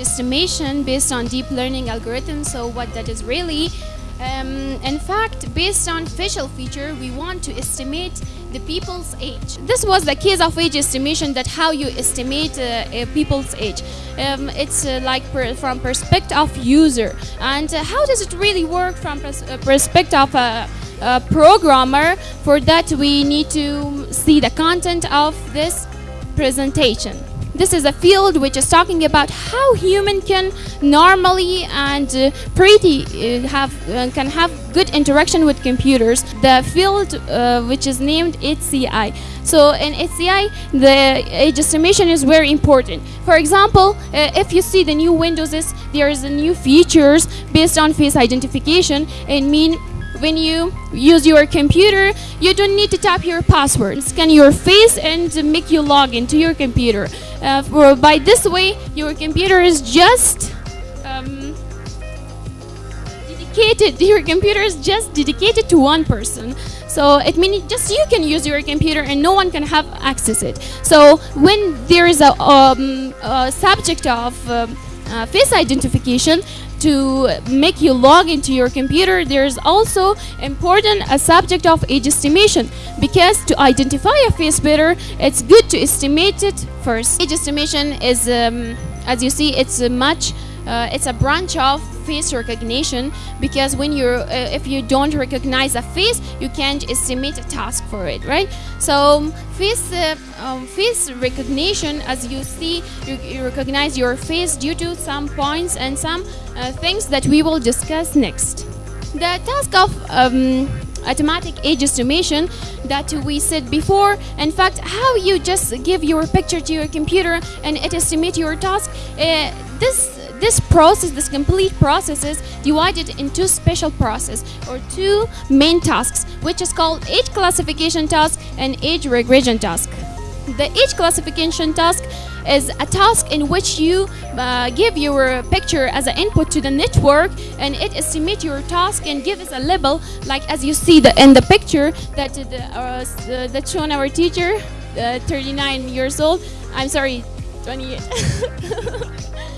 estimation based on deep learning algorithms. So what that is really, um, in fact, based on facial feature, we want to estimate the people's age. This was the case of age estimation that how you estimate uh, people's age. Um, it's uh, like per, from perspective of user and uh, how does it really work from pers uh, perspective of a, a programmer. For that we need to see the content of this presentation. This is a field which is talking about how human can normally and uh, pretty uh, have uh, can have good interaction with computers. The field uh, which is named HCI. So in HCI, the age estimation is very important. For example, uh, if you see the new Windows, there is a new features based on face identification and mean when you use your computer, you don't need to tap your password. Scan your face and make you log into your computer. Uh, for, by this way, your computer is just um, dedicated. Your computer is just dedicated to one person. So it means just you can use your computer and no one can have access it. So when there is a, um, a subject of um, uh, face identification, to make you log into your computer there's also important a subject of age estimation because to identify a face better it's good to estimate it first. Age estimation is um, as you see it's much uh, it's a branch of face recognition because when you're uh, if you don't recognize a face you can't estimate a task for it right? So um, face uh, um, face recognition as you see you, you, recognize your face due to some points and some uh, things that we will discuss next. The task of um, automatic age estimation that we said before in fact how you just give your picture to your computer and it estimate your task uh, this this process, this complete process is divided into special process or two main tasks, which is called age classification task and age regression task. The age classification task is a task in which you uh, give your picture as an input to the network and it estimates your task and gives a label like as you see the, in the picture that the, uh, that shown our teacher uh, 39 years old I'm sorry 28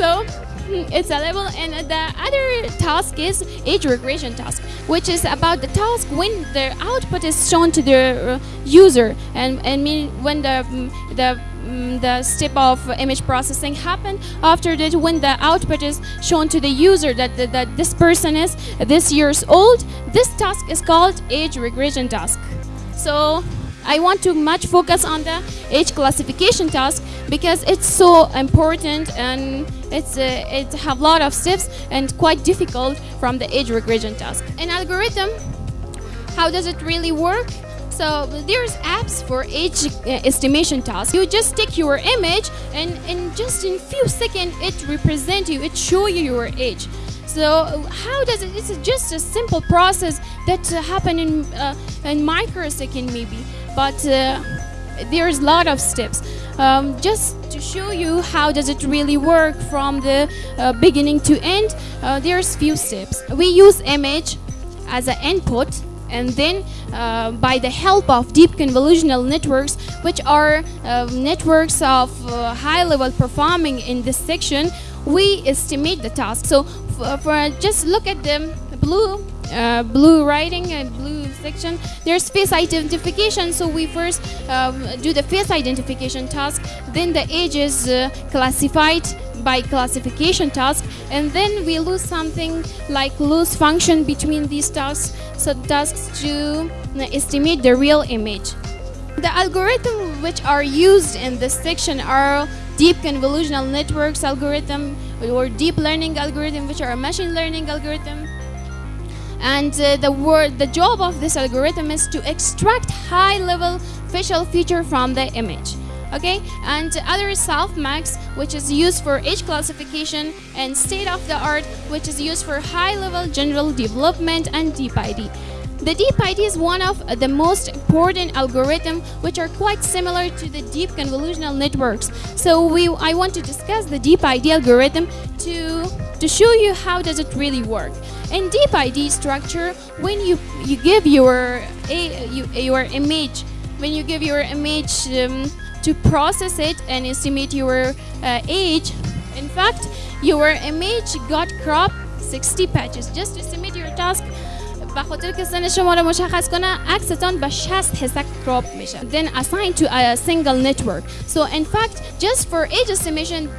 So it's a level and the other task is age regression task which is about the task when the output is shown to the uh, user and and mean when the mm, the mm, the step of image processing happen after that when the output is shown to the user that, that, that this person is this years old this task is called age regression task. So I want to much focus on the age classification task because it's so important and it's uh, it have a lot of steps and quite difficult from the age regression task. An algorithm, how does it really work? So there's apps for age uh, estimation task. You just take your image and in just in few seconds it represent you, it show you your age. So how does it? It's just a simple process that uh, happen in uh, in microsecond maybe, but uh, there's a lot of steps. Um, just to show you how does it really work from the uh, beginning to end, uh, there's few steps. We use image as an input and then uh, by the help of deep convolutional networks which are uh, networks of uh, high level performing in this section we estimate the task so for just look at the blue blue writing and blue section. There's face identification so we first um, do the face identification task then the age is uh, classified by classification task and then we lose something like lose function between these tasks so tasks to estimate the real image. The algorithms which are used in this section are deep convolutional networks algorithm or deep learning algorithm which are machine learning algorithm and uh, the word the job of this algorithm is to extract high level facial feature from the image okay? And other softmax which is used for age classification and state of the art which is used for high level general development and deep id the deep ID is one of the most important algorithms which are quite similar to the deep convolutional networks. So we, I want to discuss the deep ID algorithm to, to show you how does it really work. In deep ID structure, when you, you give your, a, you, your image, when you give your image um, to process it and estimate your uh, age, In fact, your image got cropped 60 patches just to submit your task به خاطر که سن شما رو مشخص کنه عکستان به 60 حصه کراپ میشه then assigned to a single network so in fact just for age estimation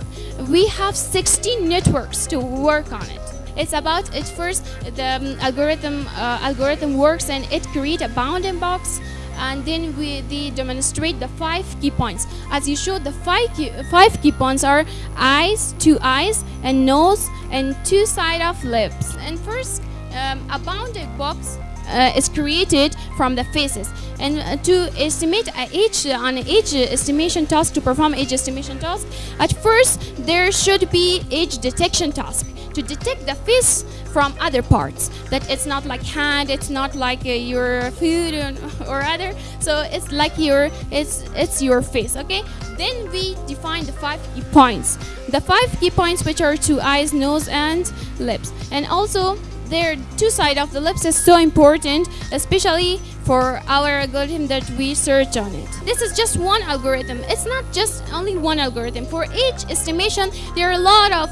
we have 16 networks to work on it it's about it first the um, algorithm uh, algorithm works and it create a bounding box and then we they demonstrate the five key points as you showed the five key, five key points are eyes two eyes and nose and two side of lips and first um, a bounded box uh, is created from the faces. And uh, to estimate a age uh, on age estimation task to perform age estimation task at first there should be age detection task to detect the face from other parts. That it's not like hand it's not like uh, your food or, or other. So it's like your it's it's your face okay? Then we define the five key points. The five key points which are two eyes nose and lips. And also their two side of the lips is so important especially for our algorithm that we search on it. This is just one algorithm. It's not just only one algorithm. For each estimation there are a lot of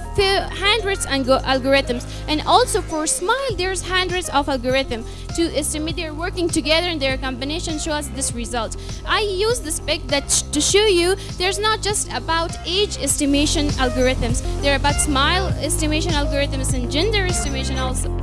hundreds of algorithms. And also for smile there's hundreds of algorithms to estimate they're working together and their combination show us this result. I use this pic that to show you there's not just about age estimation algorithms. They're about smile estimation algorithms and gender estimation also